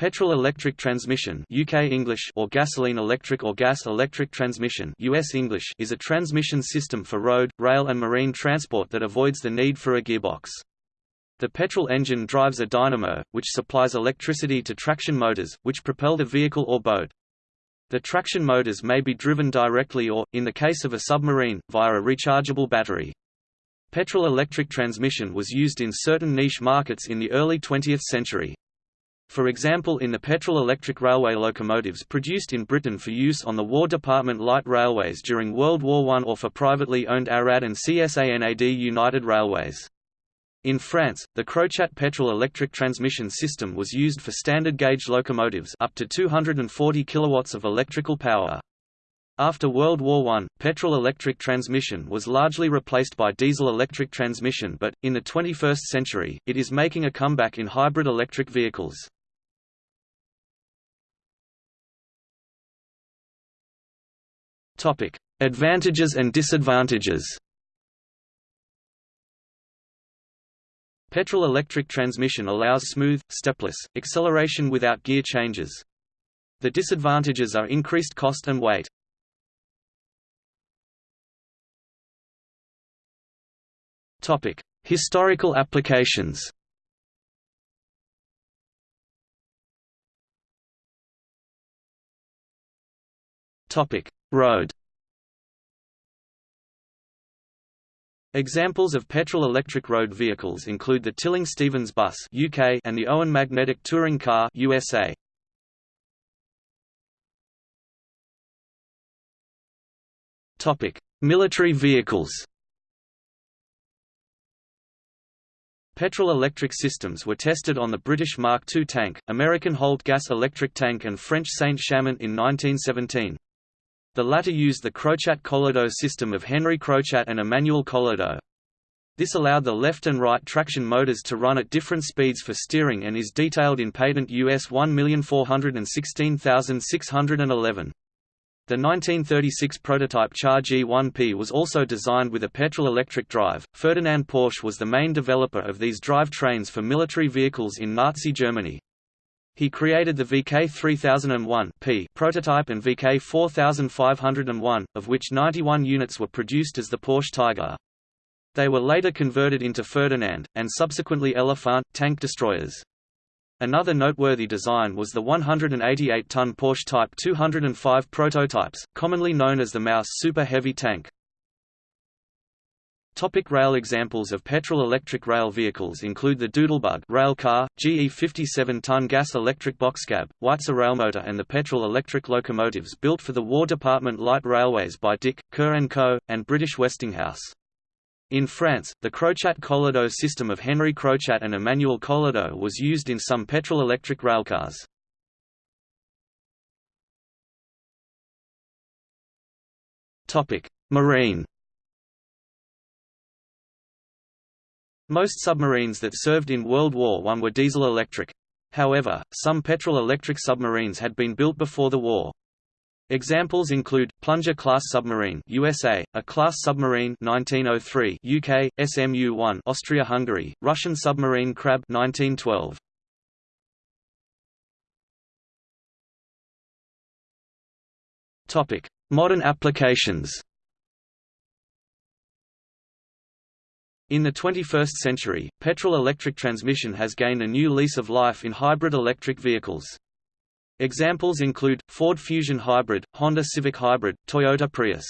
Petrol-electric transmission UK English or gasoline-electric or gas-electric transmission US English is a transmission system for road, rail and marine transport that avoids the need for a gearbox. The petrol engine drives a dynamo, which supplies electricity to traction motors, which propel the vehicle or boat. The traction motors may be driven directly or, in the case of a submarine, via a rechargeable battery. Petrol-electric transmission was used in certain niche markets in the early 20th century. For example in the petrol-electric railway locomotives produced in Britain for use on the War Department light railways during World War I or for privately owned ARAD and CSANAD United Railways. In France, the Crochat petrol-electric transmission system was used for standard gauge locomotives up to 240 kilowatts of electrical power. After World War I, petrol-electric transmission was largely replaced by diesel-electric transmission but, in the 21st century, it is making a comeback in hybrid electric vehicles. Topic: Advantages and disadvantages. Petrol-electric transmission allows smooth, stepless, acceleration without gear changes. The disadvantages are increased cost and weight. Topic: Historical applications. Topic: Road Examples of petrol-electric road vehicles include the Tilling-Stevens bus UK and the Owen magnetic touring car USA. Topic: Military vehicles. Petrol-electric systems were tested on the British Mark II tank, American Holt gas electric tank and French Saint-Chamond in 1917. The latter used the Crochat-Collado system of Henry Crochat and Emmanuel Collado. This allowed the left and right traction motors to run at different speeds for steering and is detailed in patent US 1416611. The 1936 prototype Char G1P was also designed with a petrol-electric drive. Ferdinand Porsche was the main developer of these drive trains for military vehicles in Nazi Germany. He created the VK 3001 P prototype and VK 4501, of which 91 units were produced as the Porsche Tiger. They were later converted into Ferdinand, and subsequently Elefant, tank destroyers. Another noteworthy design was the 188-ton Porsche Type 205 prototypes, commonly known as the Maus Super Heavy tank. Topic rail Examples of petrol-electric rail vehicles include the Doodlebug rail car, GE 57-ton gas-electric boxcab, Weitzer railmotor and the petrol-electric locomotives built for the War Department light railways by Dick, Kerr & Co., and British Westinghouse. In France, the Crochat-Collado system of Henry Crochat and Emmanuel Collado was used in some petrol-electric railcars. Marine Most submarines that served in World War I were diesel-electric. However, some petrol-electric submarines had been built before the war. Examples include Plunger-class submarine USA, a class submarine 1903 UK, SMU-1 Austria-Hungary, Russian submarine Krab 1912. Topic: Modern applications. In the 21st century, petrol-electric transmission has gained a new lease of life in hybrid electric vehicles. Examples include, Ford Fusion Hybrid, Honda Civic Hybrid, Toyota Prius.